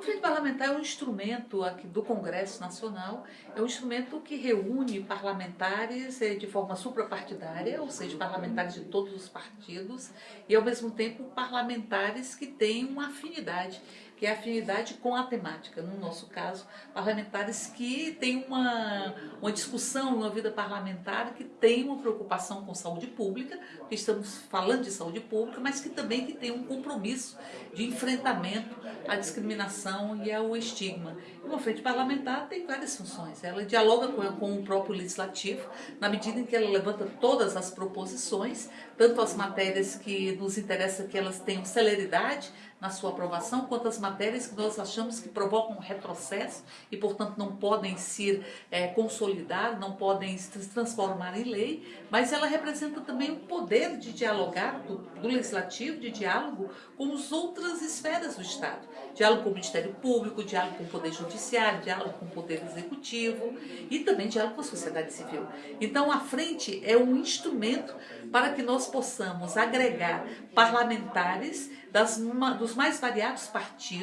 A Frente Parlamentar é um instrumento aqui do Congresso Nacional, é um instrumento que reúne parlamentares eh, de forma suprapartidária, ou seja, parlamentares de todos os partidos, e ao mesmo tempo parlamentares que têm uma afinidade que é afinidade com a temática. No nosso caso, parlamentares que têm uma, uma discussão uma vida parlamentar que tem uma preocupação com saúde pública, porque estamos falando de saúde pública, mas que também que tem um compromisso de enfrentamento à discriminação e ao estigma. E uma frente parlamentar tem várias funções. Ela dialoga com, com o próprio legislativo, na medida em que ela levanta todas as proposições, tanto as matérias que nos interessa que elas tenham celeridade na sua aprovação, quanto as matérias que nós achamos que provocam retrocesso e, portanto, não podem ser é, consolidar, não podem se transformar em lei, mas ela representa também o poder de dialogar do, do legislativo, de diálogo com as outras esferas do Estado. Diálogo com o Ministério Público, diálogo com o Poder Judiciário, diálogo com o Poder Executivo e também diálogo com a sociedade civil. Então, a frente é um instrumento para que nós possamos agregar parlamentares das, dos mais variados partidos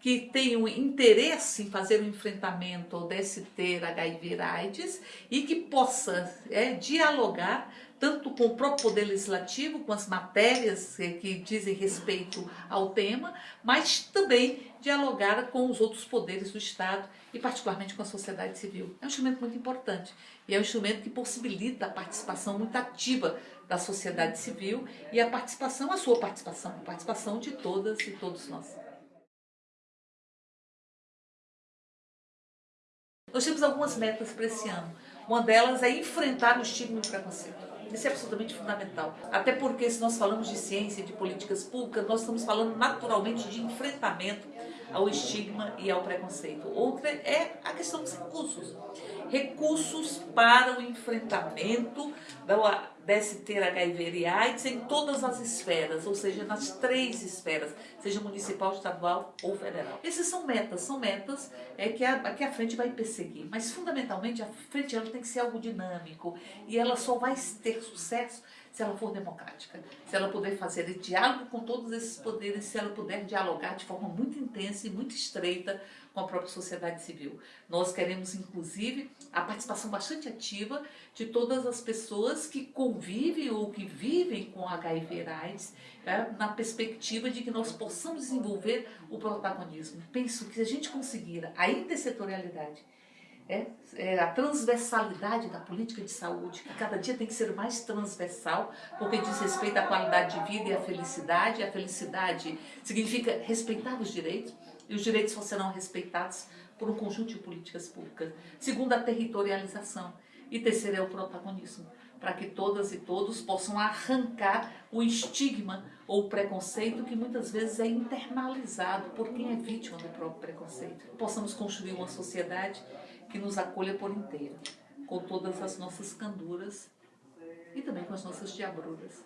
que tenham interesse em fazer o um enfrentamento desse ter HIV AIDS e que possa é, dialogar tanto com o próprio Poder Legislativo, com as matérias eh, que dizem respeito ao tema, mas também dialogar com os outros poderes do Estado e particularmente com a sociedade civil. É um instrumento muito importante e é um instrumento que possibilita a participação muito ativa da sociedade civil e a participação, a sua participação, a participação de todas e todos nós. Nós temos algumas metas para esse ano. Uma delas é enfrentar o estigma e o preconceito. Isso é absolutamente fundamental. Até porque se nós falamos de ciência, de políticas públicas, nós estamos falando naturalmente de enfrentamento ao estigma e ao preconceito. Outra é a questão dos recursos. Recursos para o enfrentamento da ter HIV e AIDS em todas as esferas, ou seja, nas três esferas, seja municipal, estadual ou federal. Essas são metas, são metas é, que, a, que a frente vai perseguir, mas fundamentalmente a frente ela tem que ser algo dinâmico e ela só vai ter sucesso se ela for democrática, se ela puder fazer diálogo com todos esses poderes, se ela puder dialogar de forma muito intensa e muito estreita com a própria sociedade civil. Nós queremos, inclusive, a participação bastante ativa de todas as pessoas que convivem ou que vivem com HIV AIDS, é, na perspectiva de que nós possamos desenvolver o protagonismo. Penso que se a gente conseguir a intersetorialidade, é, é, a transversalidade da política de saúde, que cada dia tem que ser mais transversal, porque diz respeito à qualidade de vida e à felicidade. A felicidade significa respeitar os direitos, e os direitos só serão respeitados por um conjunto de políticas públicas. Segundo, a territorialização. E terceiro é o protagonismo, para que todas e todos possam arrancar o estigma ou o preconceito que muitas vezes é internalizado por quem é vítima do próprio preconceito. Possamos construir uma sociedade que nos acolha por inteiro, com todas as nossas canduras e também com as nossas diabruras.